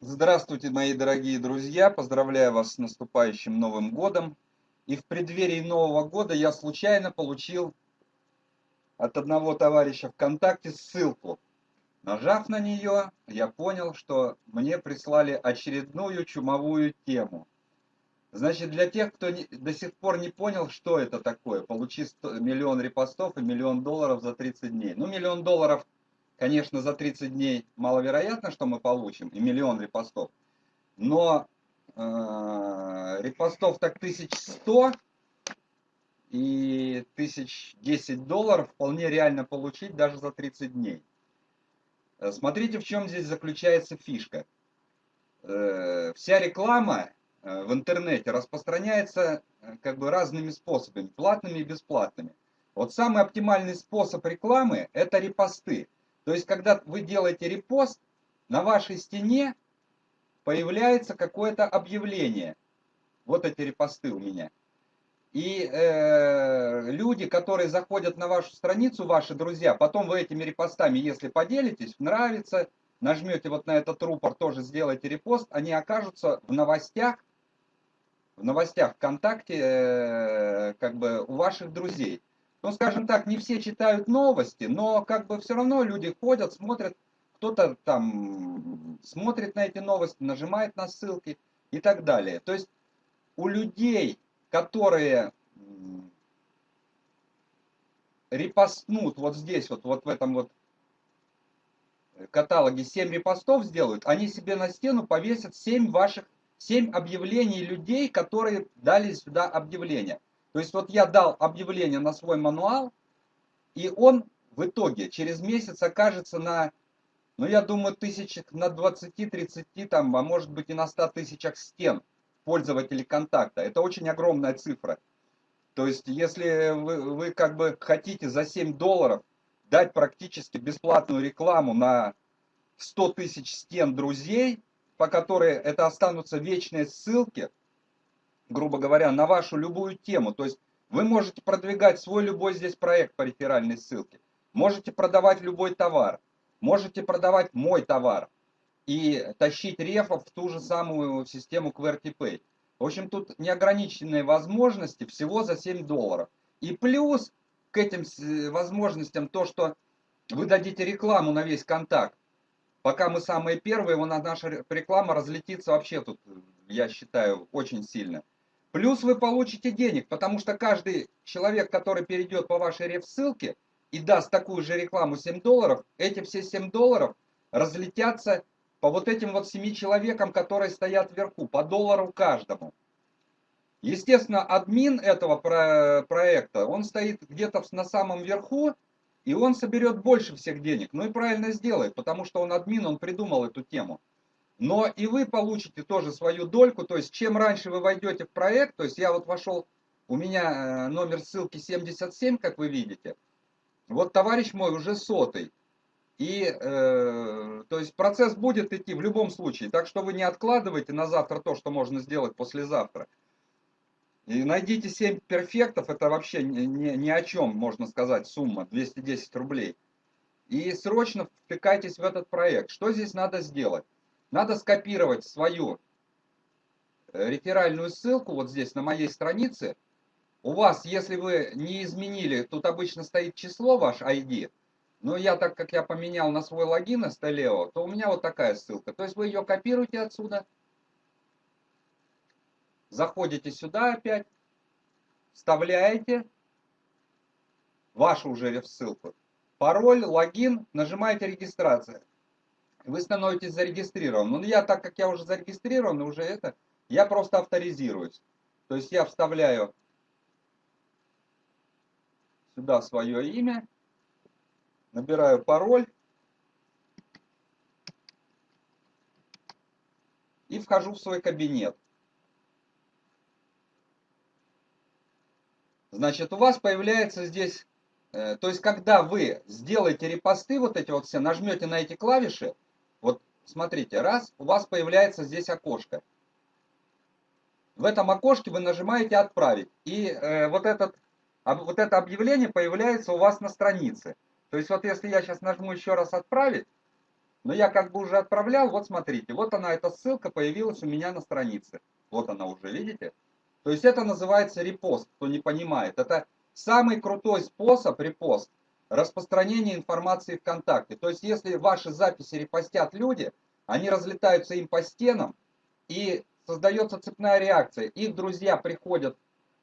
Здравствуйте, мои дорогие друзья! Поздравляю вас с наступающим Новым Годом. И в преддверии Нового Года я случайно получил от одного товарища ВКонтакте ссылку. Нажав на нее, я понял, что мне прислали очередную чумовую тему. Значит, для тех, кто не, до сих пор не понял, что это такое, получи 100, миллион репостов и миллион долларов за 30 дней. Ну, миллион долларов Конечно, за 30 дней маловероятно, что мы получим, и миллион репостов. Но э, репостов так 1100 и 1010 долларов вполне реально получить даже за 30 дней. Э, смотрите, в чем здесь заключается фишка. Э, вся реклама э, в интернете распространяется как бы разными способами, платными и бесплатными. Вот самый оптимальный способ рекламы – это репосты. То есть, когда вы делаете репост, на вашей стене появляется какое-то объявление. Вот эти репосты у меня. И э, люди, которые заходят на вашу страницу, ваши друзья, потом вы этими репостами, если поделитесь, нравится, нажмете вот на этот рупор, тоже сделайте репост, они окажутся в новостях, в новостях ВКонтакте, э, как бы у ваших друзей ну, скажем так, не все читают новости, но как бы все равно люди ходят, смотрят, кто-то там смотрит на эти новости, нажимает на ссылки и так далее. То есть у людей, которые репостнут вот здесь, вот, вот в этом вот каталоге 7 репостов сделают, они себе на стену повесят 7 ваших, 7 объявлений людей, которые дали сюда объявление. То есть вот я дал объявление на свой мануал, и он в итоге через месяц окажется на, ну я думаю, тысячах на 20-30, там, а может быть и на 100 тысячах стен пользователей контакта. Это очень огромная цифра. То есть если вы, вы как бы хотите за 7 долларов дать практически бесплатную рекламу на 100 тысяч стен друзей, по которой это останутся вечные ссылки, грубо говоря, на вашу любую тему. То есть вы можете продвигать свой любой здесь проект по реферальной ссылке. Можете продавать любой товар. Можете продавать мой товар. И тащить рефов в ту же самую систему QWERTY В общем, тут неограниченные возможности всего за 7 долларов. И плюс к этим возможностям то, что вы дадите рекламу на весь контакт. Пока мы самые первые, наша реклама разлетится вообще тут, я считаю, очень сильно. Плюс вы получите денег, потому что каждый человек, который перейдет по вашей реф-ссылке и даст такую же рекламу 7 долларов, эти все 7 долларов разлетятся по вот этим вот 7 человекам, которые стоят вверху, по доллару каждому. Естественно, админ этого проекта, он стоит где-то на самом верху, и он соберет больше всех денег. Ну и правильно сделает, потому что он админ, он придумал эту тему но и вы получите тоже свою дольку, то есть чем раньше вы войдете в проект, то есть я вот вошел, у меня э, номер ссылки 77, как вы видите, вот товарищ мой уже сотый, и э, то есть процесс будет идти в любом случае, так что вы не откладывайте на завтра то, что можно сделать послезавтра. И найдите 7 перфектов, это вообще ни, ни, ни о чем, можно сказать, сумма 210 рублей. И срочно втыкайтесь в этот проект. Что здесь надо сделать? Надо скопировать свою э, реферальную ссылку вот здесь на моей странице. У вас, если вы не изменили, тут обычно стоит число ваш ID, но я так как я поменял на свой логин Стелео, то у меня вот такая ссылка. То есть вы ее копируете отсюда, заходите сюда опять, вставляете вашу уже ссылку, пароль, логин, нажимаете регистрация вы становитесь зарегистрированным. Ну, я, так как я уже зарегистрирован, уже это, я просто авторизируюсь. То есть я вставляю сюда свое имя, набираю пароль и вхожу в свой кабинет. Значит, у вас появляется здесь, э, то есть когда вы сделаете репосты, вот эти вот все, нажмете на эти клавиши, вот смотрите, раз, у вас появляется здесь окошко. В этом окошке вы нажимаете «Отправить». И э, вот, этот, вот это объявление появляется у вас на странице. То есть вот если я сейчас нажму еще раз «Отправить», Но я как бы уже отправлял, вот смотрите, вот она, эта ссылка появилась у меня на странице. Вот она уже, видите? То есть это называется репост, кто не понимает. Это самый крутой способ репост распространения информации ВКонтакте. То есть если ваши записи репостят люди, они разлетаются им по стенам, и создается цепная реакция. Их друзья приходят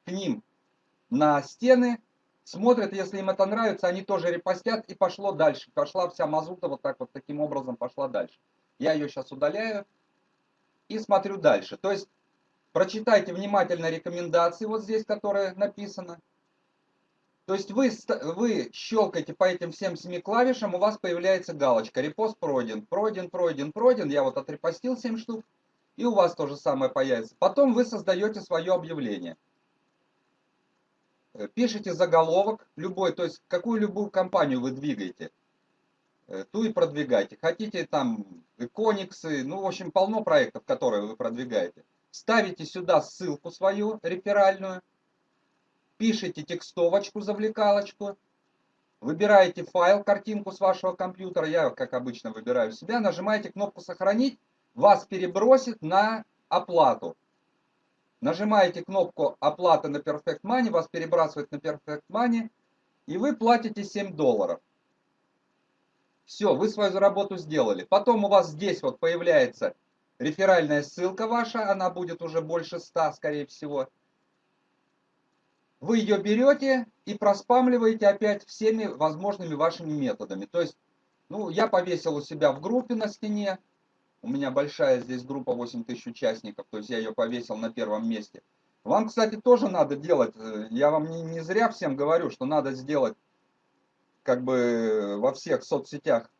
к ним на стены, смотрят, если им это нравится, они тоже репостят, и пошло дальше. Пошла вся мазута вот так вот, таким образом пошла дальше. Я ее сейчас удаляю и смотрю дальше. То есть, прочитайте внимательно рекомендации вот здесь, которые написано. То есть вы, вы щелкаете по этим всем семи клавишам, у вас появляется галочка. Репост пройден, пройден, пройден, пройден. Я вот отрепостил 7 штук. И у вас то же самое появится. Потом вы создаете свое объявление. Э, пишите заголовок любой, то есть какую любую компанию вы двигаете, э, ту и продвигайте. Хотите там кониксы, ну в общем полно проектов, которые вы продвигаете. Ставите сюда ссылку свою реферальную, пишите текстовочку, завлекалочку, выбираете файл, картинку с вашего компьютера, я как обычно выбираю себя, нажимаете кнопку «Сохранить», вас перебросит на оплату. Нажимаете кнопку оплаты на Perfect Money, вас перебрасывает на Perfect Money, и вы платите 7 долларов. Все, вы свою работу сделали. Потом у вас здесь вот появляется реферальная ссылка ваша, она будет уже больше 100, скорее всего. Вы ее берете и проспамливаете опять всеми возможными вашими методами. То есть, ну, я повесил у себя в группе на стене, у меня большая здесь группа 8 тысяч участников, то есть я ее повесил на первом месте. Вам, кстати, тоже надо делать, э, я вам не, не зря всем говорю, что надо сделать как бы во всех соцсетях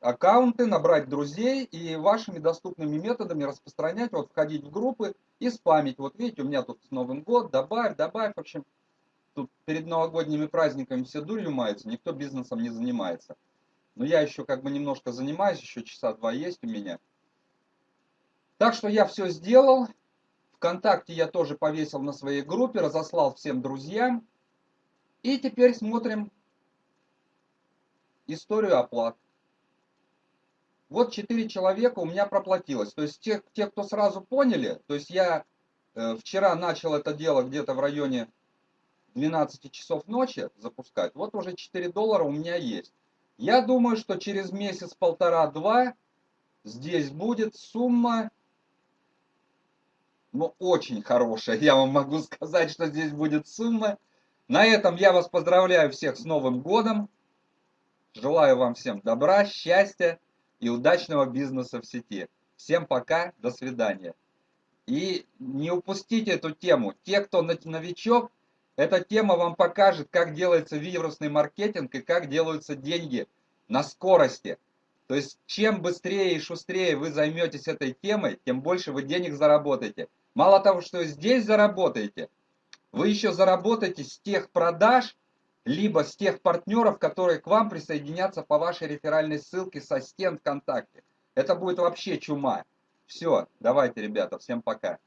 аккаунты, набрать друзей и вашими доступными методами распространять, вот входить в группы и спамить. Вот видите, у меня тут Новый год, добавь, добавь, в общем, тут перед новогодними праздниками все дурью маются, никто бизнесом не занимается. Но я еще как бы немножко занимаюсь, еще часа два есть у меня. Так что я все сделал. Вконтакте я тоже повесил на своей группе, разослал всем друзьям. И теперь смотрим историю оплат. Вот 4 человека у меня проплатилось. То есть те, те кто сразу поняли, то есть я э, вчера начал это дело где-то в районе 12 часов ночи запускать. Вот уже 4 доллара у меня есть. Я думаю, что через месяц-полтора-два здесь будет сумма, ну, очень хорошая. Я вам могу сказать, что здесь будет сумма. На этом я вас поздравляю всех с Новым годом. Желаю вам всем добра, счастья и удачного бизнеса в сети. Всем пока, до свидания. И не упустите эту тему. Те, кто новичок, эта тема вам покажет, как делается вирусный маркетинг и как делаются деньги на скорости. То есть, чем быстрее и шустрее вы займетесь этой темой, тем больше вы денег заработаете. Мало того, что здесь заработаете, вы еще заработаете с тех продаж, либо с тех партнеров, которые к вам присоединятся по вашей реферальной ссылке со стен ВКонтакте. Это будет вообще чума. Все, давайте, ребята, всем пока.